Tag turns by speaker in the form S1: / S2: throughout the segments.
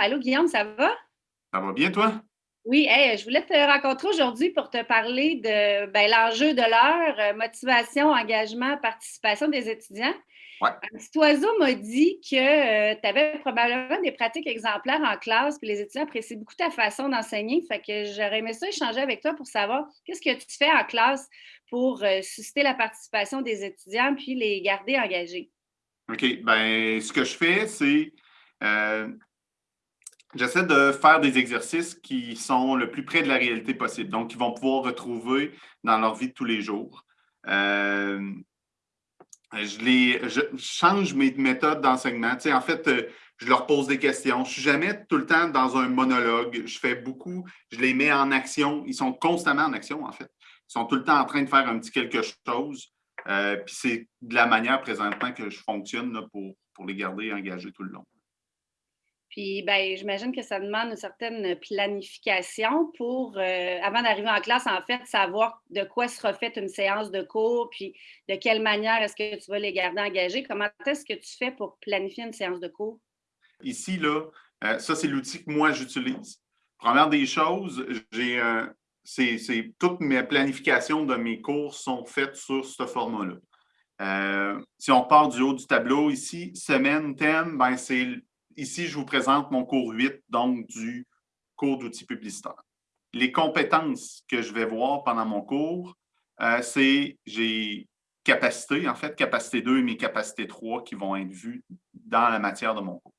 S1: Allô, Guillaume, ça va?
S2: Ça va bien, toi?
S1: Oui, je voulais te rencontrer aujourd'hui pour te parler de ben, l'enjeu de l'heure, euh, motivation, engagement, participation des étudiants.
S2: Ouais.
S1: Un petit oiseau m'a dit que euh, tu avais probablement des pratiques exemplaires en classe, puis les étudiants apprécient beaucoup ta façon d'enseigner. Fait que j'aurais aimé ça échanger avec toi pour savoir qu'est-ce que tu fais en classe pour euh, susciter la participation des étudiants puis les garder engagés.
S2: OK. Ben, ce que je fais, c'est J'essaie de faire des exercices qui sont le plus près de la réalité possible, donc qu'ils vont pouvoir retrouver dans leur vie de tous les jours. Euh, je, change mes méthodes d'enseignement. En fait, euh, je leur pose des questions. Je ne suis jamais tout le temps dans un monologue. Je fais beaucoup, je les mets en action. Ils sont constamment en action, en fait. Ils sont tout le temps en train de faire un petit quelque chose. Euh, puis c'est de la manière présentement que je fonctionne pour, pour les garder engagés tout le long.
S1: Puis, ben, j'imagine que ça demande une certaine planification pour, euh, avant d'arriver en classe, en fait, savoir de quoi sera faite une séance de cours, puis de quelle manière est-ce que tu vas les garder engagés. Comment est-ce que tu fais pour planifier une séance de cours?
S2: Ici, là, euh, ça, c'est l'outil que moi, j'utilise. Première des choses, j'ai euh, c'est toutes mes planifications de mes cours sont faites sur ce format-là. si on part du haut du tableau ici, semaine, thème, ben c'est Ici, je vous présente mon cours 8, donc du cours d'outils publicitaires. Les compétences que je vais voir pendant mon cours, euh, c'est j'ai capacité, en fait, capacité 2 et mes capacités 3 qui vont être vues dans la matière de mon cours.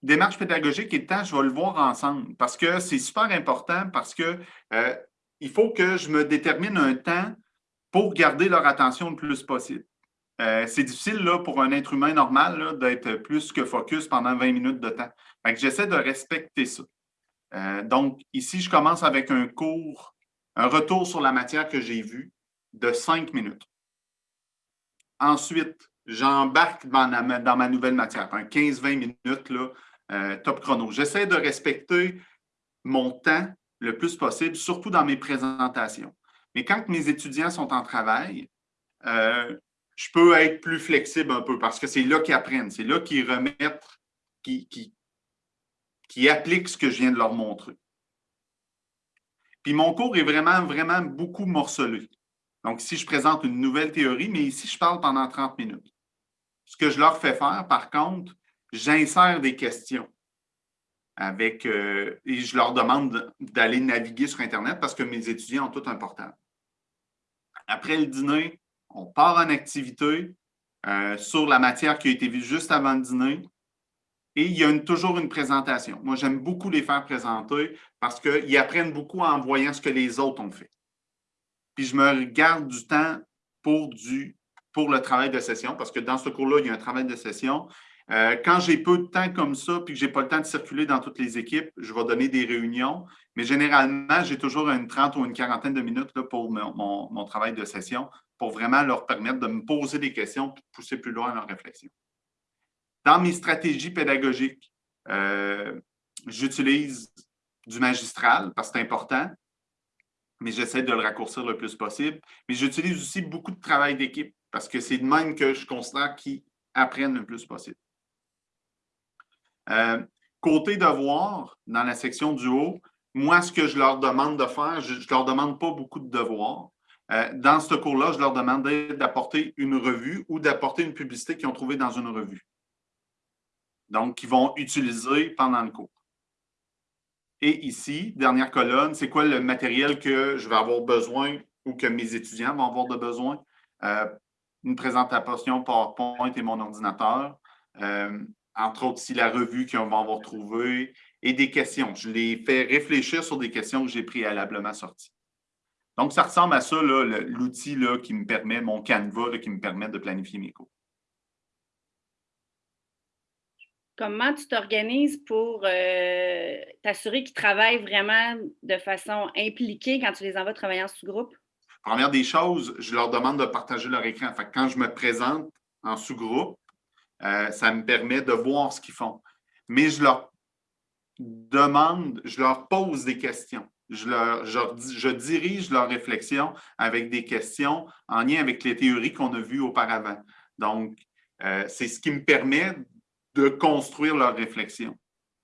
S2: Démarche pédagogique et temps, je vais le voir ensemble parce que c'est super important parce que euh, il faut que je me détermine un temps pour garder leur attention le plus possible. Euh, c'est difficile là, pour un être humain normal d'être plus que focus pendant 20 minutes de temps. J'essaie de respecter ça. Euh, donc, ici, je commence avec un cours, un retour sur la matière que j'ai vue de 5 minutes. Ensuite, j'embarque dans, ma nouvelle matière, un 15-20 minutes, euh, top chrono. J'essaie de respecter mon temps le plus possible, surtout dans mes présentations. Mais quand mes étudiants sont en travail, je peux être plus flexible un peu parce que c'est là qu'ils apprennent, c'est là qu'ils remettent, qui, qui, appliquent ce que je viens de leur montrer. Puis mon cours est vraiment, vraiment beaucoup morcelé. Donc, ici, je présente une nouvelle théorie, mais ici, je parle pendant 30 minutes. Ce que je leur fais faire, par contre, j'insère des questions avec, euh, et je leur demande d'aller naviguer sur Internet parce que mes étudiants ont tout un portable. Après le dîner, on part en activité euh, sur la matière qui a été vue juste avant le dîner et il y a toujours une présentation. Moi, j'aime beaucoup les faire présenter parce qu'ils apprennent beaucoup en voyant ce que les autres ont fait. Puis je me garde du temps pour, du, pour le travail de session parce que dans ce cours-là, il y a un travail de session. Euh, quand j'ai peu de temps comme ça, puis que je n'ai pas le temps de circuler dans toutes les équipes, je vais donner des réunions. Mais généralement, j'ai toujours une trente ou une quarantaine de minutes là, pour mon, travail de session pour vraiment leur permettre de me poser des questions et de pousser plus loin leur réflexion. Dans mes stratégies pédagogiques, euh, j'utilise du magistral parce que c'est important, mais j'essaie de le raccourcir le plus possible. Mais j'utilise aussi beaucoup de travail d'équipe parce que c'est de même que je considère qu'ils apprennent le plus possible. Euh, côté devoir, dans la section du haut, moi, ce que je leur demande de faire, je ne leur demande pas beaucoup de devoirs. Euh, dans ce cours-là, je leur demandais d'apporter une revue ou d'apporter une publicité qu'ils ont trouvée dans une revue. Donc, qu'ils vont utiliser pendant le cours. Et ici, dernière colonne, c'est quoi le matériel que je vais avoir besoin ou que mes étudiants vont avoir de besoin? Euh, une présentation PowerPoint et mon ordinateur. Entre autres, ici, la revue qu'ils vont avoir trouvée et des questions. Je les fais réfléchir sur des questions que j'ai préalablement sorties. Donc, ça ressemble à ça, l'outil qui me permet, mon Canva, qui me permet de planifier mes cours.
S1: Comment tu t'organises pour euh, t'assurer qu'ils travaillent vraiment de façon impliquée quand tu les envoies travailler en sous-groupe?
S2: Première des choses, je leur demande de partager leur écran. quand je me présente en sous-groupe, euh, ça me permet de voir ce qu'ils font. Mais je leur demande, je leur pose des questions je, dirige leur réflexion avec des questions en lien avec les théories qu'on a vues auparavant. Donc, euh, c'est ce qui me permet de construire leur réflexion.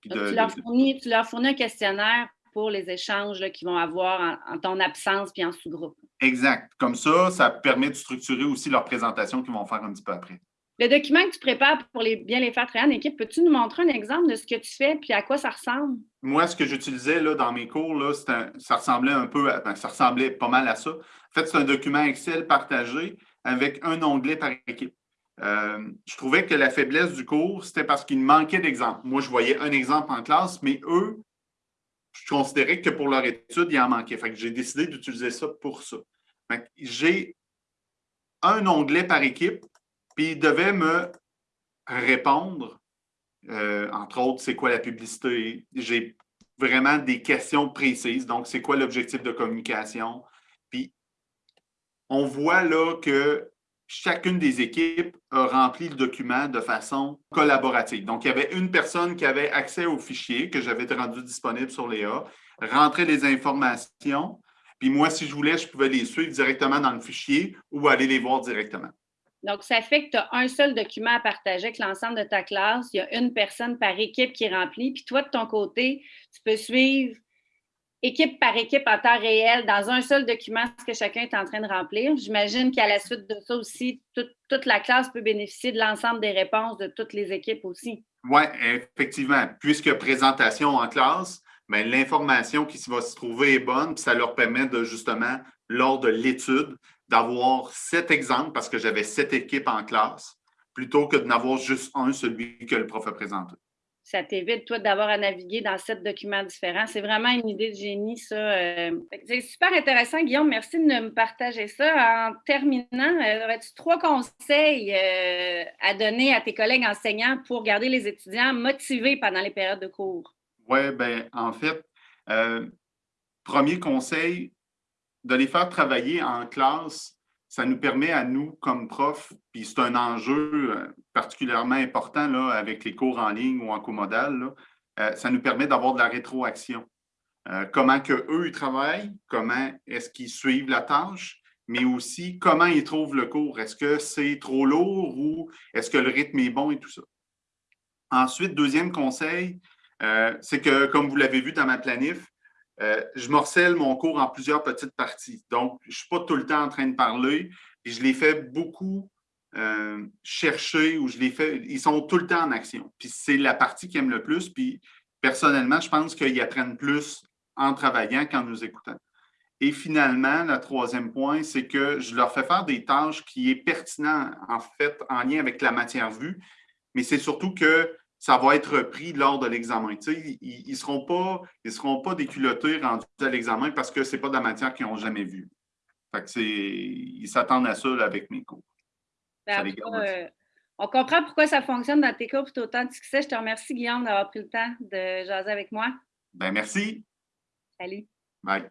S1: tu, leur fournis, tu, leur fournis, un questionnaire pour les échanges qu'ils vont avoir en, ton absence puis en sous-groupe.
S2: Exact. Comme ça, ça permet de structurer aussi leur présentation qu'ils vont faire un petit peu après.
S1: Le document que tu prépares pour bien les faire travailler en équipe, peux-tu nous montrer un exemple de ce que tu fais puis à quoi ça ressemble?
S2: Moi, ce que j'utilisais dans mes cours, là, ça ressemblait un peu, à, ben, ça ressemblait pas mal à ça. En fait, c'est un document Excel partagé avec un onglet par équipe. Euh, je trouvais que la faiblesse du cours, c'était parce qu'il manquait d'exemples. Moi, je voyais un exemple en classe, mais eux, je considérais que pour leur étude, il en manquait. J'ai décidé d'utiliser ça pour ça. J'ai un onglet par équipe puis il devait me répondre, euh, entre autres, c'est quoi la publicité? J'ai vraiment des questions précises. Donc, c'est quoi l'objectif de communication? Puis, on voit là que chacune des équipes a rempli le document de façon collaborative. Donc, il y avait une personne qui avait accès au fichier que j'avais rendu disponible sur Léa, rentrer les informations, puis moi, si je voulais, je pouvais les suivre directement dans le fichier ou aller les voir directement.
S1: Donc, ça fait que tu as un seul document à partager avec l'ensemble de ta classe. Il y a une personne par équipe qui remplit. Puis toi, de ton côté, tu peux suivre équipe par équipe en temps réel dans un seul document ce que chacun est en train de remplir. J'imagine qu'à la suite de ça aussi, toute la classe peut bénéficier de l'ensemble des réponses de toutes les équipes aussi.
S2: Oui, effectivement. Puisque présentation en classe, ben, l'information qui va se trouver est bonne, puis ça leur permet de justement, lors de l'étude, d'avoir sept exemples parce que j'avais sept équipes en classe, plutôt que de n'avoir juste un, celui que le prof a présenté.
S1: Ça t'évite, toi, d'avoir à naviguer dans sept documents différents. C'est vraiment une idée de génie, ça. Euh. C'est super intéressant, Guillaume. Merci de me partager ça. En terminant, euh, aurais-tu trois conseils euh, à donner à tes collègues enseignants pour garder les étudiants motivés pendant les périodes de cours?
S2: Oui, bien, en fait, premier conseil, de les faire travailler en classe, ça nous permet à nous, comme profs, puis c'est un enjeu euh, particulièrement important là, avec les cours en ligne ou en comodal, euh, ça nous permet d'avoir de la rétroaction. Euh, comment que eux ils travaillent, comment est-ce qu'ils suivent la tâche, mais aussi comment ils trouvent le cours. Est-ce que c'est trop lourd ou est-ce que le rythme est bon et tout ça? Ensuite, deuxième conseil, c'est que, comme vous l'avez vu dans ma planif, euh, je morcelle mon cours en plusieurs petites parties. Donc, je ne suis pas tout le temps en train de parler. Et je les fais beaucoup euh, chercher ou je les fais. Ils sont tout le temps en action. Puis c'est la partie qu'ils aiment le plus. Puis personnellement, je pense qu'ils apprennent plus en travaillant qu'en nous écoutant. Et finalement, le troisième point, c'est que je leur fais faire des tâches qui est pertinent, en fait, en lien avec la matière vue, mais c'est surtout que ça va être repris lors de l'examen. ils ne seront pas, ils seront pas déculottés rendus à l'examen parce que ce n'est pas de la matière qu'ils n'ont jamais vue. ils s'attendent à ça avec mes cours.
S1: Ben, euh, on comprend pourquoi ça fonctionne dans tes cours et autant de succès. Je te remercie, Guillaume, d'avoir pris le temps de jaser avec moi.
S2: Ben, merci.
S1: Salut.
S2: Bye.